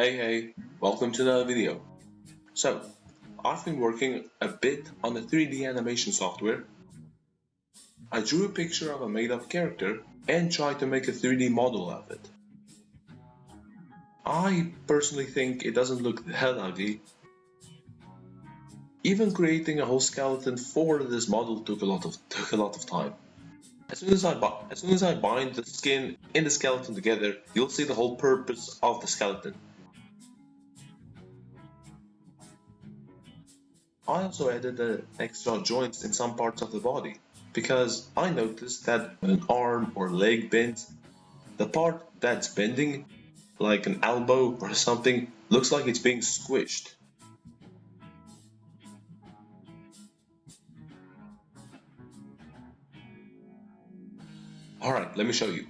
Hey hey, welcome to another video. So, I've been working a bit on the 3D animation software. I drew a picture of a made-up character and tried to make a 3D model of it. I personally think it doesn't look that ugly. Even creating a whole skeleton for this model took a lot of took a lot of time. As soon as I as soon as I bind the skin and the skeleton together, you'll see the whole purpose of the skeleton. I also added the extra joints in some parts of the body because I noticed that when an arm or leg bends, the part that's bending, like an elbow or something, looks like it's being squished. Alright, let me show you.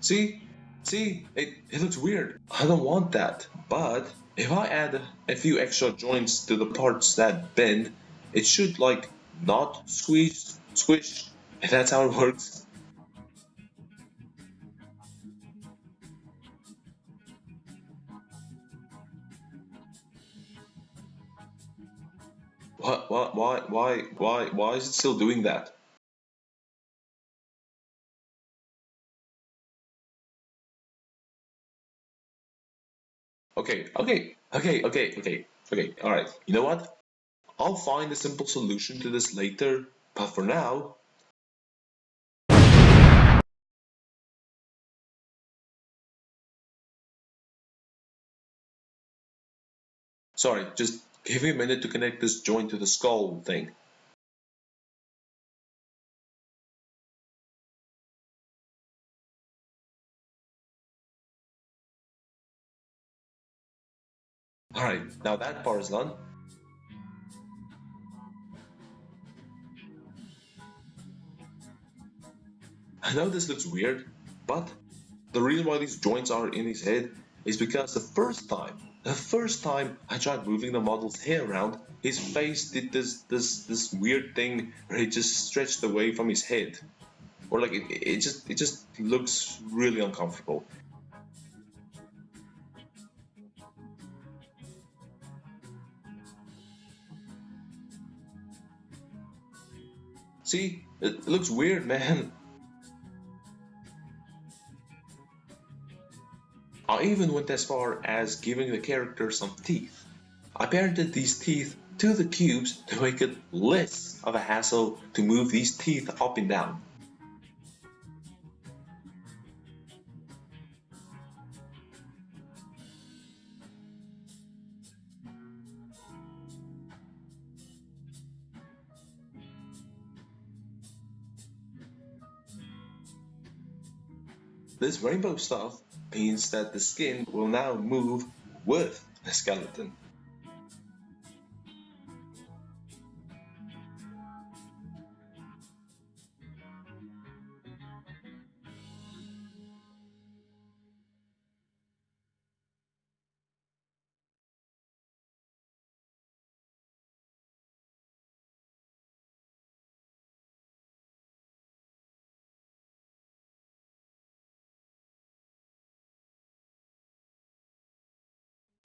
See? See? It, it looks weird. I don't want that. But if I add a few extra joints to the parts that bend, it should like not squeeze, squish, if that's how it works. What, why, why, why, why is it still doing that? Okay, okay, okay, okay, okay, okay, alright. You know what? I'll find a simple solution to this later, but for now... Sorry, just give me a minute to connect this joint to the skull thing. Alright, now that part is done. I know this looks weird, but the reason why these joints are in his head is because the first time, the first time I tried moving the model's hair around, his face did this this this weird thing where it just stretched away from his head. Or like it, it just it just looks really uncomfortable. See, it looks weird, man. I even went as far as giving the character some teeth. I parented these teeth to the cubes to make it less of a hassle to move these teeth up and down. This rainbow stuff means that the skin will now move with the skeleton.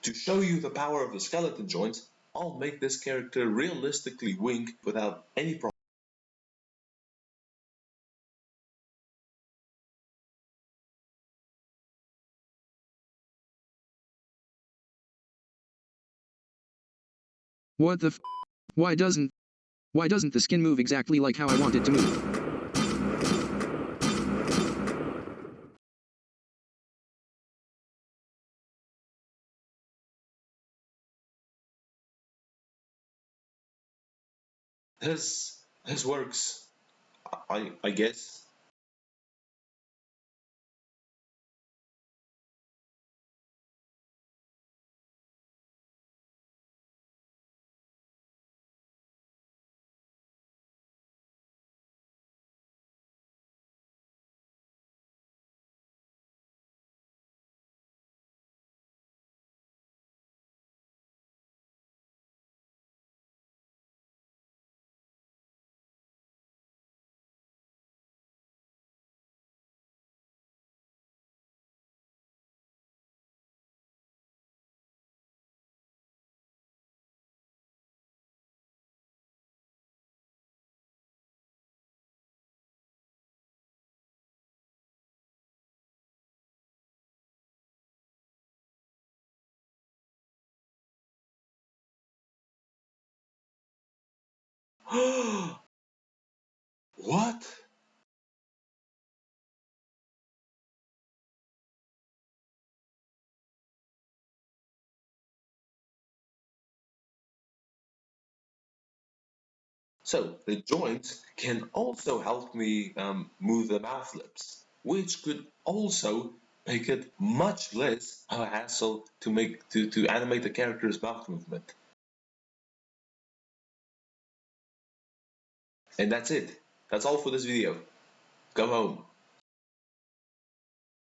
To show you the power of the skeleton joints, I'll make this character realistically wink without any problem. What the f- Why doesn't... Why doesn't the skin move exactly like how I want it to move? This this works. I I guess. what? So the joints can also help me um, move the mouth lips, which could also make it much less of a hassle to make to, to animate the character's mouth movement. And that's it. That's all for this video. Go home.